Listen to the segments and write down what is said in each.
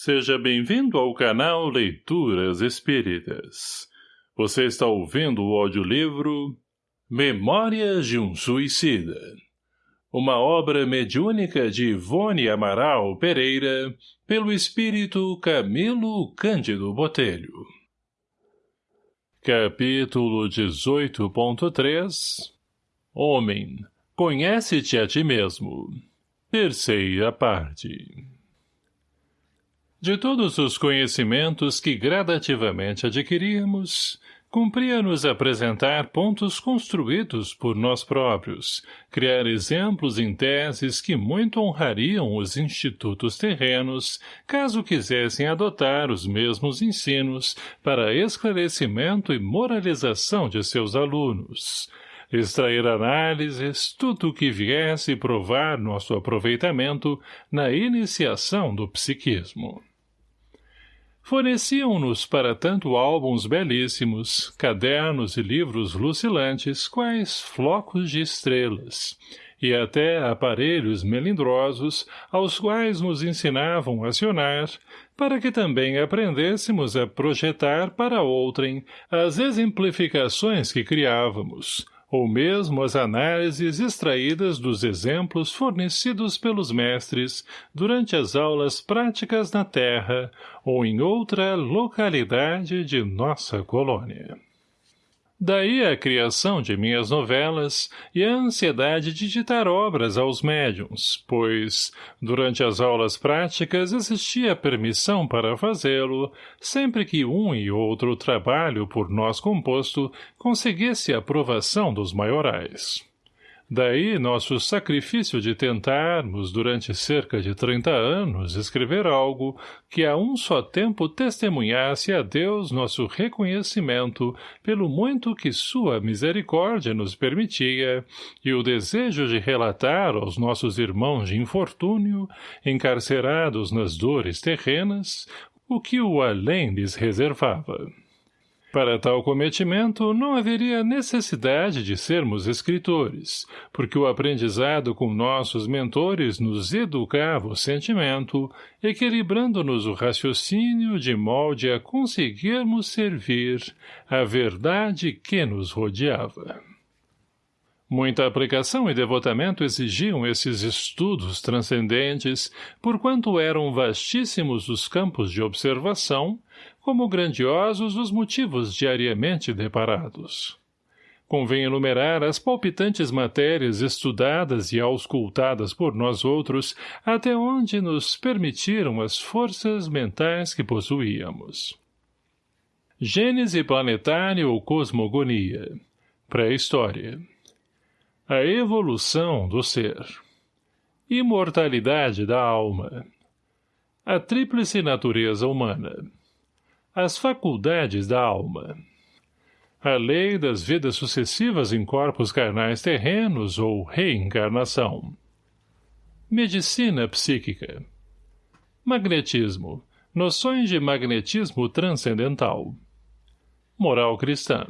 Seja bem-vindo ao canal Leituras Espíritas. Você está ouvindo o audiolivro Memórias de um Suicida. Uma obra mediúnica de Ivone Amaral Pereira, pelo espírito Camilo Cândido Botelho. Capítulo 18.3 Homem, conhece-te a ti mesmo. Terceira parte de todos os conhecimentos que gradativamente adquiríamos, cumpria-nos apresentar pontos construídos por nós próprios, criar exemplos em teses que muito honrariam os institutos terrenos, caso quisessem adotar os mesmos ensinos para esclarecimento e moralização de seus alunos, extrair análises, tudo o que viesse provar nosso aproveitamento na iniciação do psiquismo. Forneciam-nos para tanto álbuns belíssimos, cadernos e livros lucilantes, quais flocos de estrelas, e até aparelhos melindrosos, aos quais nos ensinavam a acionar, para que também aprendêssemos a projetar para outrem as exemplificações que criávamos, ou mesmo as análises extraídas dos exemplos fornecidos pelos mestres durante as aulas práticas na Terra ou em outra localidade de nossa colônia. Daí a criação de minhas novelas e a ansiedade de ditar obras aos médiums, pois, durante as aulas práticas existia permissão para fazê-lo, sempre que um e outro trabalho por nós composto conseguisse a aprovação dos maiorais. Daí nosso sacrifício de tentarmos, durante cerca de trinta anos, escrever algo que a um só tempo testemunhasse a Deus nosso reconhecimento pelo muito que sua misericórdia nos permitia e o desejo de relatar aos nossos irmãos de infortúnio, encarcerados nas dores terrenas, o que o além lhes reservava. Para tal cometimento, não haveria necessidade de sermos escritores, porque o aprendizado com nossos mentores nos educava o sentimento, equilibrando-nos o raciocínio de molde a conseguirmos servir a verdade que nos rodeava. Muita aplicação e devotamento exigiam esses estudos transcendentes, porquanto eram vastíssimos os campos de observação, como grandiosos os motivos diariamente deparados. Convém enumerar as palpitantes matérias estudadas e auscultadas por nós outros, até onde nos permitiram as forças mentais que possuíamos. Gênese planetária ou cosmogonia. Pré-história. A evolução do ser. Imortalidade da alma. A tríplice natureza humana. As faculdades da alma. A lei das vidas sucessivas em corpos carnais terrenos ou reencarnação. Medicina psíquica. Magnetismo. Noções de magnetismo transcendental. Moral cristã.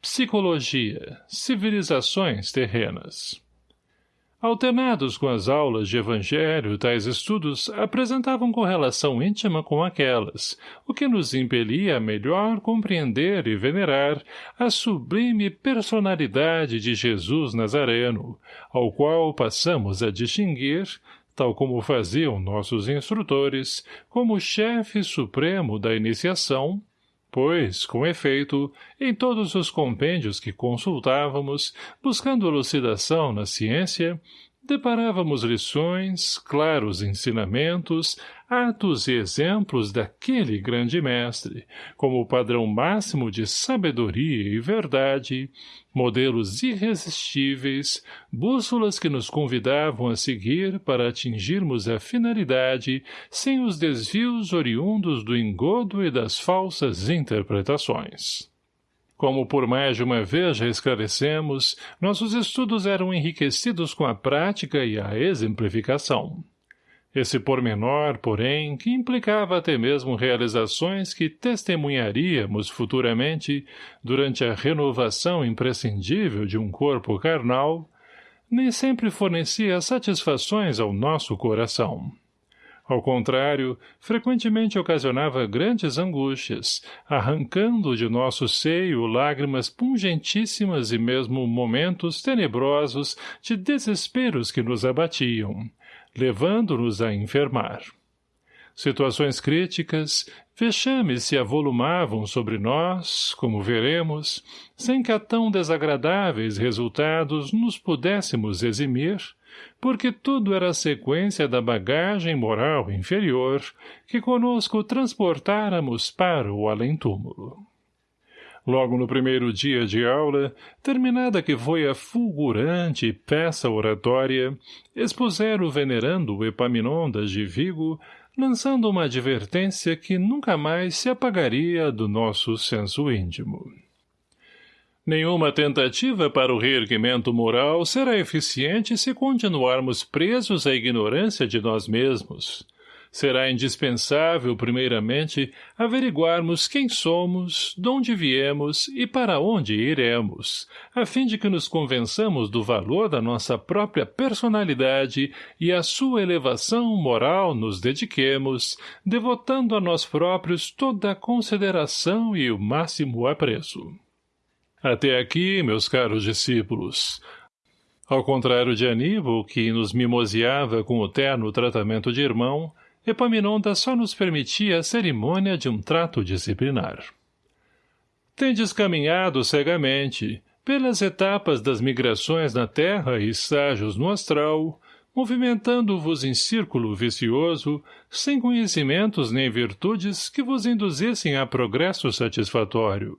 Psicologia, civilizações terrenas. Alternados com as aulas de evangelho, tais estudos apresentavam correlação íntima com aquelas, o que nos impelia a melhor compreender e venerar a sublime personalidade de Jesus Nazareno, ao qual passamos a distinguir, tal como faziam nossos instrutores, como chefe supremo da iniciação, Pois, com efeito, em todos os compêndios que consultávamos, buscando elucidação na ciência, deparávamos lições, claros ensinamentos, atos e exemplos daquele grande mestre, como o padrão máximo de sabedoria e verdade, modelos irresistíveis, bússolas que nos convidavam a seguir para atingirmos a finalidade sem os desvios oriundos do engodo e das falsas interpretações. Como por mais de uma vez já esclarecemos, nossos estudos eram enriquecidos com a prática e a exemplificação. Esse pormenor, porém, que implicava até mesmo realizações que testemunharíamos futuramente durante a renovação imprescindível de um corpo carnal, nem sempre fornecia satisfações ao nosso coração. Ao contrário, frequentemente ocasionava grandes angústias, arrancando de nosso seio lágrimas pungentíssimas e mesmo momentos tenebrosos de desesperos que nos abatiam, levando-nos a enfermar. Situações críticas, vexames se avolumavam sobre nós, como veremos, sem que a tão desagradáveis resultados nos pudéssemos eximir, porque tudo era sequência da bagagem moral inferior que conosco transportáramos para o além-túmulo. Logo no primeiro dia de aula, terminada que foi a fulgurante peça oratória, expuseram o venerando Epaminondas de Vigo, lançando uma advertência que nunca mais se apagaria do nosso senso íntimo. Nenhuma tentativa para o reerguimento moral será eficiente se continuarmos presos à ignorância de nós mesmos. Será indispensável, primeiramente, averiguarmos quem somos, de onde viemos e para onde iremos, a fim de que nos convençamos do valor da nossa própria personalidade e à sua elevação moral nos dediquemos, devotando a nós próprios toda a consideração e o máximo apreço. Até aqui, meus caros discípulos. Ao contrário de Aníbal, que nos mimoseava com o terno tratamento de irmão, Epaminondas só nos permitia a cerimônia de um trato disciplinar. Tendes caminhado cegamente, pelas etapas das migrações na Terra e estágios no astral, movimentando-vos em círculo vicioso, sem conhecimentos nem virtudes que vos induzissem a progresso satisfatório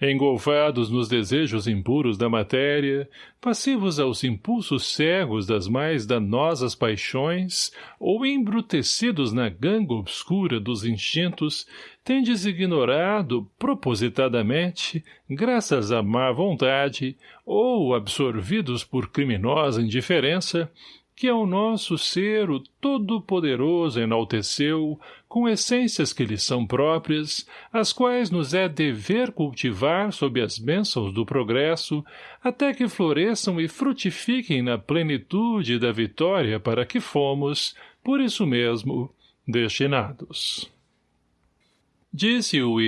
engolfados nos desejos impuros da matéria, passivos aos impulsos cegos das mais danosas paixões, ou embrutecidos na ganga obscura dos instintos, tendes ignorado, propositadamente, graças à má vontade, ou absorvidos por criminosa indiferença, que ao nosso ser o Todo-Poderoso enalteceu, com essências que lhe são próprias, as quais nos é dever cultivar sob as bênçãos do progresso, até que floresçam e frutifiquem na plenitude da vitória para que fomos, por isso mesmo, destinados. Disse-o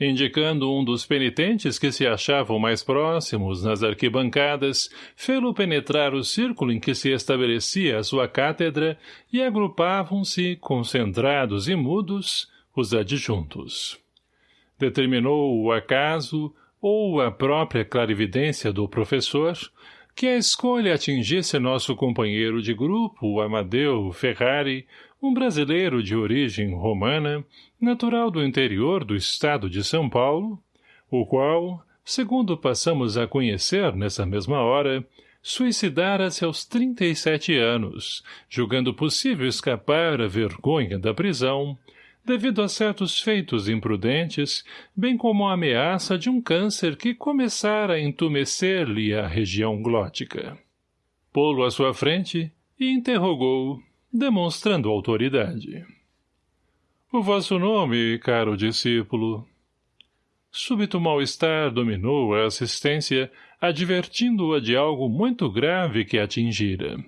indicando um dos penitentes que se achavam mais próximos nas arquibancadas, fê-lo penetrar o círculo em que se estabelecia a sua cátedra e agrupavam-se, concentrados e mudos, os adjuntos. Determinou o acaso, ou a própria clarividência do professor, que a escolha atingisse nosso companheiro de grupo, Amadeu Ferrari, um brasileiro de origem romana, natural do interior do estado de São Paulo, o qual, segundo passamos a conhecer nessa mesma hora, suicidara-se aos 37 anos, julgando possível escapar à vergonha da prisão, devido a certos feitos imprudentes, bem como a ameaça de um câncer que começara a entumecer-lhe a região glótica. Pô-lo à sua frente e interrogou demonstrando autoridade. O vosso nome, caro discípulo. Súbito mal-estar dominou a assistência, advertindo-a de algo muito grave que atingira.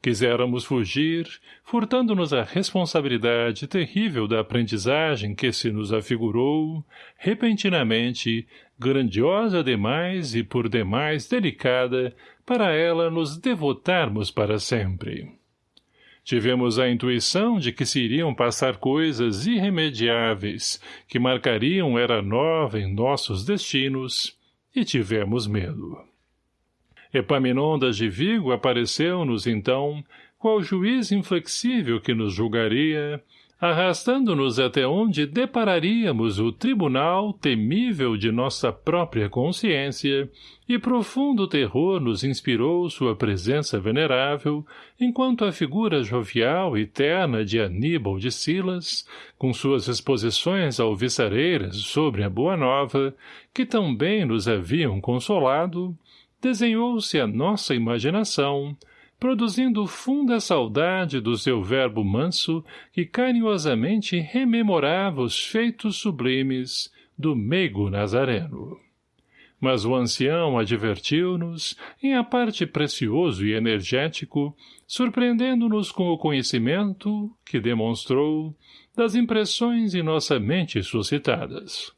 Quiséramos fugir, furtando-nos a responsabilidade terrível da aprendizagem que se nos afigurou, repentinamente, grandiosa demais e por demais delicada, para ela nos devotarmos para sempre. Tivemos a intuição de que se iriam passar coisas irremediáveis, que marcariam era nova em nossos destinos, e tivemos medo. Epaminondas de Vigo apareceu-nos, então, qual juiz inflexível que nos julgaria, arrastando-nos até onde depararíamos o tribunal temível de nossa própria consciência, e profundo terror nos inspirou sua presença venerável, enquanto a figura jovial e terna de Aníbal de Silas, com suas exposições alviçareiras sobre a Boa Nova, que tão bem nos haviam consolado, desenhou-se a nossa imaginação, produzindo funda saudade do seu verbo manso que carinhosamente rememorava os feitos sublimes do meigo nazareno. mas o ancião advertiu-nos, em a parte precioso e energético, surpreendendo-nos com o conhecimento, que demonstrou, das impressões em nossa mente suscitadas.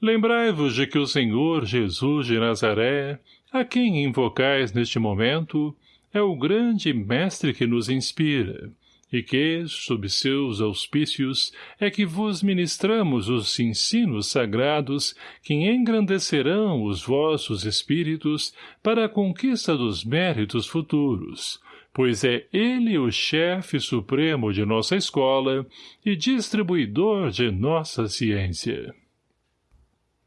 Lembrai-vos de que o Senhor Jesus de Nazaré, a quem invocais neste momento, é o grande mestre que nos inspira, e que, sob seus auspícios, é que vos ministramos os ensinos sagrados que engrandecerão os vossos espíritos para a conquista dos méritos futuros, pois é ele o chefe supremo de nossa escola e distribuidor de nossa ciência.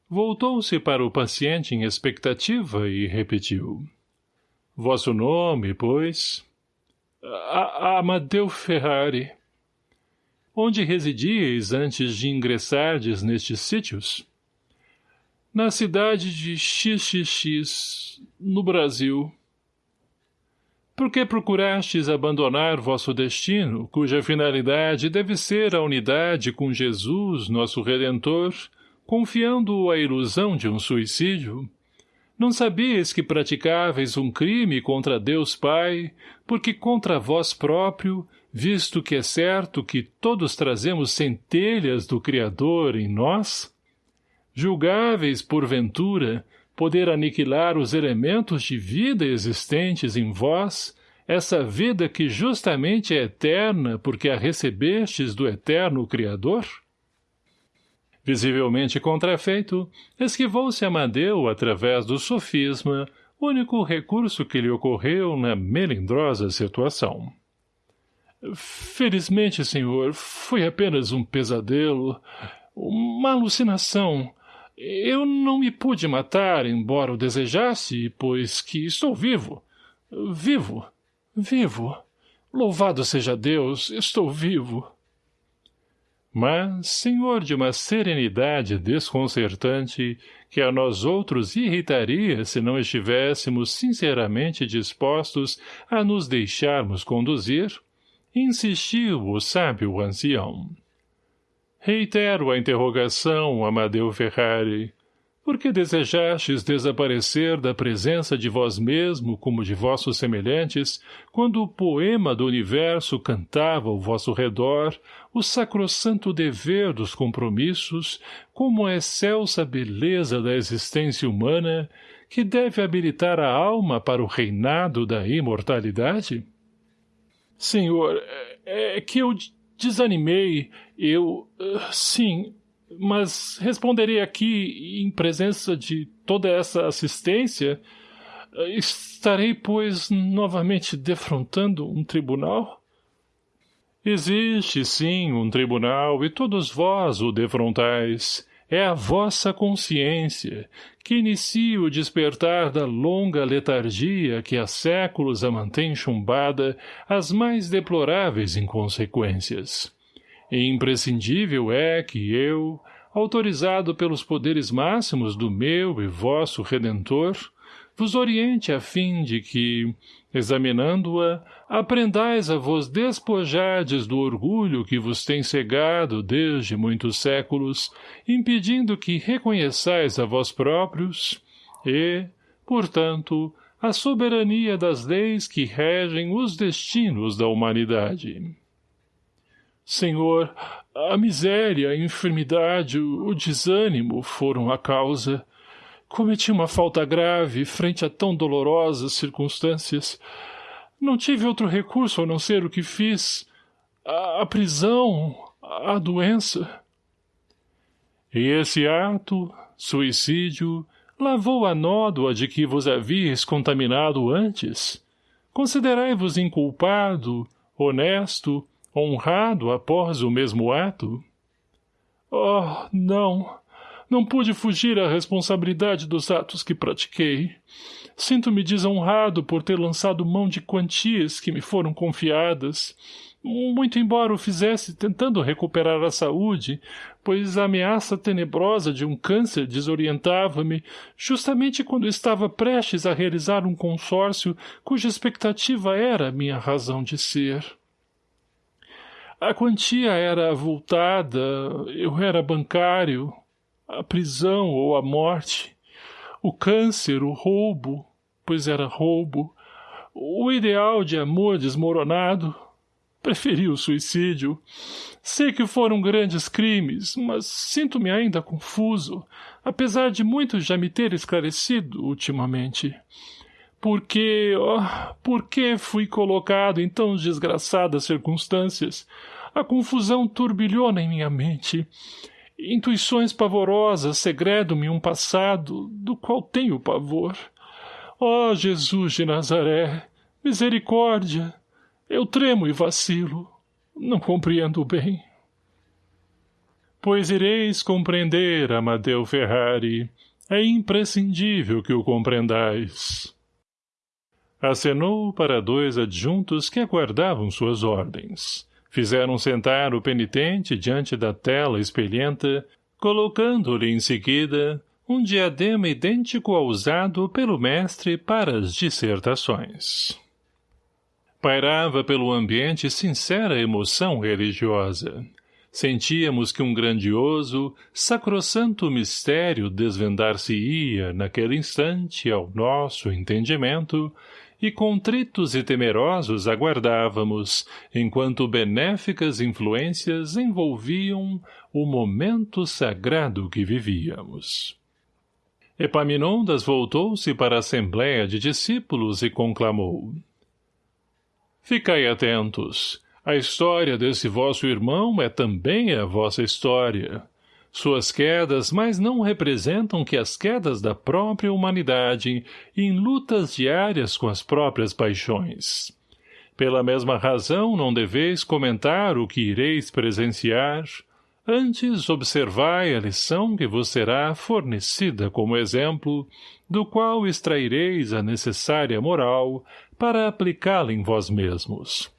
Voltou-se para o paciente em expectativa e repetiu. Vosso nome, pois... A Amadeu Ferrari. Onde residíeis antes de ingressardes nestes sítios? Na cidade de XXX, no Brasil. Por que procurastes abandonar vosso destino, cuja finalidade deve ser a unidade com Jesus, nosso Redentor, confiando-o à ilusão de um suicídio? Não sabias que praticáveis um crime contra Deus Pai, porque contra vós próprio, visto que é certo que todos trazemos centelhas do Criador em nós? Julgáveis, porventura, poder aniquilar os elementos de vida existentes em vós, essa vida que justamente é eterna porque a recebestes do eterno Criador? Visivelmente contrafeito, esquivou-se Amadeu através do sofisma, único recurso que lhe ocorreu na melindrosa situação. Felizmente, senhor, foi apenas um pesadelo, uma alucinação. Eu não me pude matar, embora o desejasse, pois que estou vivo. Vivo, vivo. Louvado seja Deus, estou vivo. Mas, senhor de uma serenidade desconcertante, que a nós outros irritaria se não estivéssemos sinceramente dispostos a nos deixarmos conduzir, insistiu o sábio ancião. Reitero a interrogação, Amadeu Ferrari, por que desejastes desaparecer da presença de vós mesmo como de vossos semelhantes, quando o poema do universo cantava ao vosso redor o sacrossanto dever dos compromissos, como a excelsa beleza da existência humana, que deve habilitar a alma para o reinado da imortalidade? Senhor, é, é que eu desanimei, eu... sim, mas responderei aqui, em presença de toda essa assistência, estarei, pois, novamente defrontando um tribunal? Existe, sim, um tribunal, e todos vós o defrontais. É a vossa consciência, que inicia o despertar da longa letargia que há séculos a mantém chumbada às mais deploráveis inconsequências. E imprescindível é que eu, autorizado pelos poderes máximos do meu e vosso Redentor, vos oriente a fim de que, examinando-a, aprendais a vos despojardes do orgulho que vos tem cegado desde muitos séculos, impedindo que reconheçais a vós próprios e, portanto, a soberania das leis que regem os destinos da humanidade. Senhor, a miséria, a enfermidade, o desânimo foram a causa. Cometi uma falta grave frente a tão dolorosas circunstâncias. Não tive outro recurso a não ser o que fiz. A, a prisão, a doença. E esse ato, suicídio, lavou a nódoa de que vos havíeis contaminado antes. Considerai-vos inculpado, honesto, honrado após o mesmo ato? Oh, não. Não pude fugir à responsabilidade dos atos que pratiquei. Sinto-me desonrado por ter lançado mão de quantias que me foram confiadas, muito embora o fizesse tentando recuperar a saúde, pois a ameaça tenebrosa de um câncer desorientava-me justamente quando estava prestes a realizar um consórcio cuja expectativa era minha razão de ser. A quantia era avultada, eu era bancário, a prisão ou a morte. O câncer, o roubo, pois era roubo, o ideal de amor desmoronado. Preferi o suicídio. Sei que foram grandes crimes, mas sinto-me ainda confuso, apesar de muito já me ter esclarecido ultimamente. Por que, oh, por que fui colocado em tão desgraçadas circunstâncias? A confusão turbilhona em minha mente. Intuições pavorosas segredam-me um passado do qual tenho pavor. Ó oh, Jesus de Nazaré, misericórdia! Eu tremo e vacilo. Não compreendo bem. Pois ireis compreender, Amadeu Ferrari. É imprescindível que o compreendais. Acenou para dois adjuntos que aguardavam suas ordens. Fizeram sentar o penitente diante da tela espelhenta, colocando-lhe em seguida um diadema idêntico ao usado pelo mestre para as dissertações. Pairava pelo ambiente sincera emoção religiosa. Sentíamos que um grandioso, sacrossanto mistério desvendar-se-ia, naquele instante, ao nosso entendimento, e contritos e temerosos aguardávamos, enquanto benéficas influências envolviam o momento sagrado que vivíamos. Epaminondas voltou-se para a assembléia de discípulos e conclamou. Ficai atentos. A história desse vosso irmão é também a vossa história. Suas quedas mais não representam que as quedas da própria humanidade em lutas diárias com as próprias paixões. Pela mesma razão não deveis comentar o que ireis presenciar, antes observai a lição que vos será fornecida como exemplo, do qual extraireis a necessária moral para aplicá-la em vós mesmos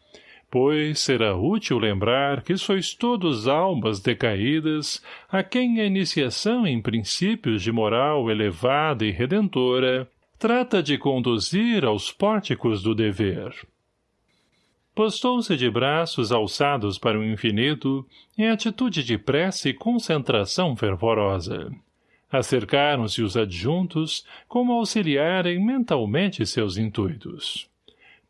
pois será útil lembrar que sois todos almas decaídas a quem a iniciação em princípios de moral elevada e redentora trata de conduzir aos pórticos do dever. Postou-se de braços alçados para o infinito em atitude de prece e concentração fervorosa. Acercaram-se os adjuntos como auxiliarem mentalmente seus intuitos.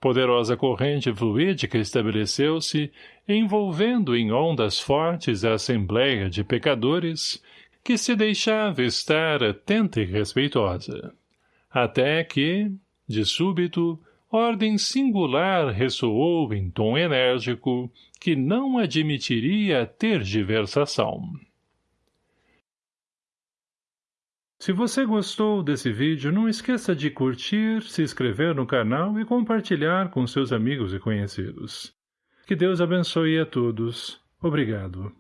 Poderosa corrente fluídica estabeleceu-se, envolvendo em ondas fortes a assembleia de pecadores, que se deixava estar atenta e respeitosa. Até que, de súbito, ordem singular ressoou em tom enérgico que não admitiria tergiversação. Se você gostou desse vídeo, não esqueça de curtir, se inscrever no canal e compartilhar com seus amigos e conhecidos. Que Deus abençoe a todos. Obrigado.